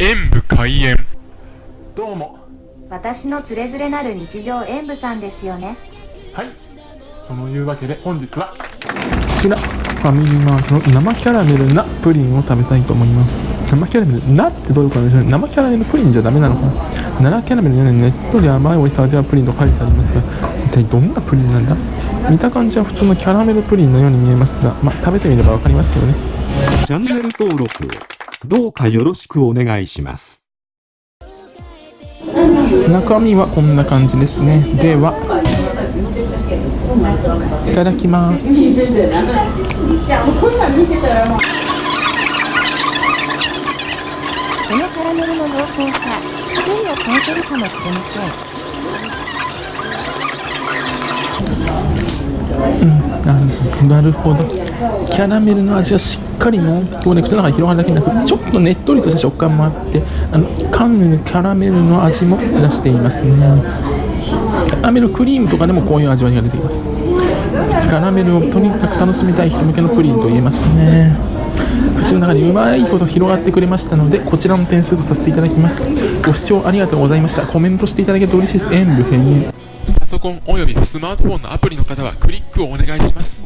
演武開演。どうも。私のつれづれなる日常演舞さんですよね。はい。そのいうわけで本日は。こちらファミリーマートの生キャラメルなプリンを食べたいと思います。生キャラメルなってどういうことでしょうね。生キャラメルプリンじゃダメなのかな。奈良キャラメルにねっとり甘い美味しさ味わうプリンと書いてありますが一体どんなプリンなんだ？見た感じは普通のキャラメルプリンのように見えますがまあ食べてみればわかりますよね。チャンネル登録。をどうかよろしくお願いします。中身はこんな感じですね。ではいただきます。このカラメルの濃厚さ一人を超えてるかもしれませんうん。なるほど。キャラメルの味はしっかり濃厚で口の中に広がるだけでなくちょっとねっとりとした食感もあってあの噛むキャラメルの味も出していますね。キャラメルクリームとかでもこういう味わいが出ています。キャラメルをとにかく楽しみたい人向けのプリンと言えますね。口の中にうまいこと広がってくれましたのでこちらの点数とさせていただきます。ご視聴ありがとうございました。コメントしていただけると嬉しいです。演武編パソコンおよびスマートフォンのアプリの方はクリックをお願いします。